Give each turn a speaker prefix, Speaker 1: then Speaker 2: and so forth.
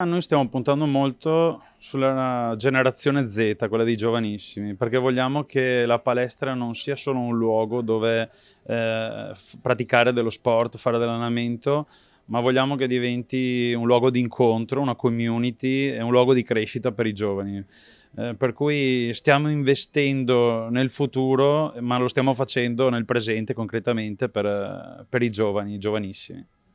Speaker 1: Ah, noi stiamo puntando molto sulla generazione Z, quella dei giovanissimi, perché vogliamo che la palestra non sia solo un luogo dove eh, praticare dello sport, fare dell'allenamento, ma vogliamo che diventi un luogo di incontro, una community e un luogo di crescita per i giovani. Eh, per cui stiamo investendo nel futuro, ma lo stiamo facendo nel presente concretamente per, per i giovani, i giovanissimi.